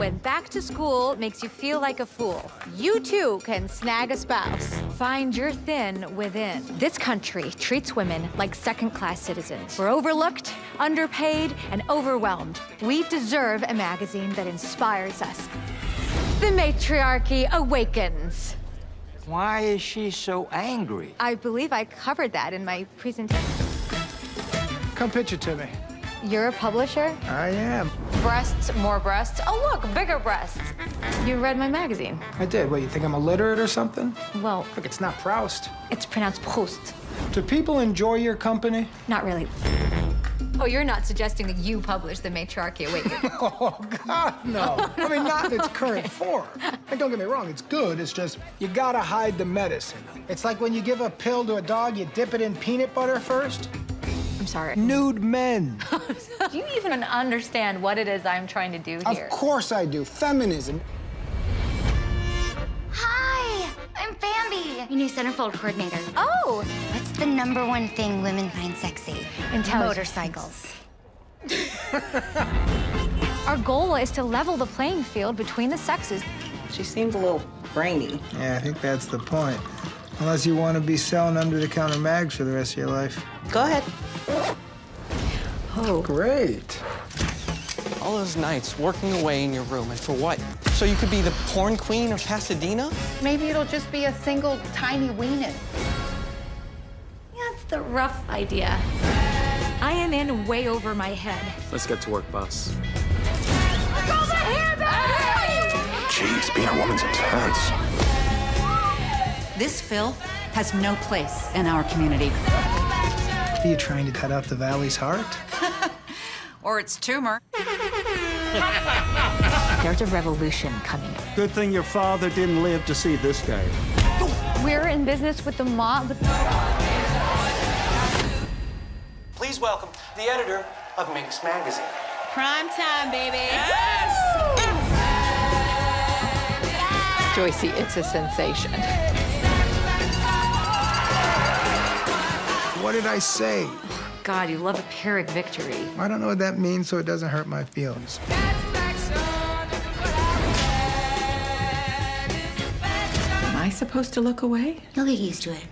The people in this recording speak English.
When back to school makes you feel like a fool, you too can snag a spouse. Find your thin within. This country treats women like second-class citizens. We're overlooked, underpaid, and overwhelmed. We deserve a magazine that inspires us. The matriarchy awakens. Why is she so angry? I believe I covered that in my presentation. Come pitch it to me. You're a publisher? I am. Breasts, more breasts. Oh, look, bigger breasts. You read my magazine. I did. What, you think I'm illiterate or something? Well, Look, it's not Proust. it's pronounced Proust. Do people enjoy your company? Not really. Oh, you're not suggesting that you publish The Matriarchy Awakens. Oh, God, no. I mean, not in its current form. And don't get me wrong, it's good. It's just, you gotta hide the medicine. It's like when you give a pill to a dog, you dip it in peanut butter first. I'm sorry. Nude men. Do you even understand what it is I'm trying to do here? Of course I do. Feminism. Hi, I'm Bambi, your new centerfold coordinator. Oh, What's the number one thing women find sexy? Intelligence. Motorcycles. our goal is to level the playing field between the sexes. She seems a little brainy. Yeah, I think that's the point. Unless you want to be selling under-the-counter mags for the rest of your life. Go ahead. Oh, great. All those nights working away in your room, and for what? So you could be the porn queen of Pasadena? Maybe it'll just be a single tiny weenus. That's the rough idea. I am in way over my head. Let's get to work, boss. Jeez, being a woman's intense. This Phil has no place in our community. Are you trying to cut out the valley's heart? Or its tumor. There's a revolution coming. Good thing your father didn't live to see this day. We're in business with the mob. Please welcome the editor of Minx Magazine. Prime time, baby. Yes! Joycey, it's a sensation. Did I say? God, you love a Pyrrhic victory. I don't know what that means, so it doesn't hurt my feelings. Am I supposed to look away? You'll get used to it.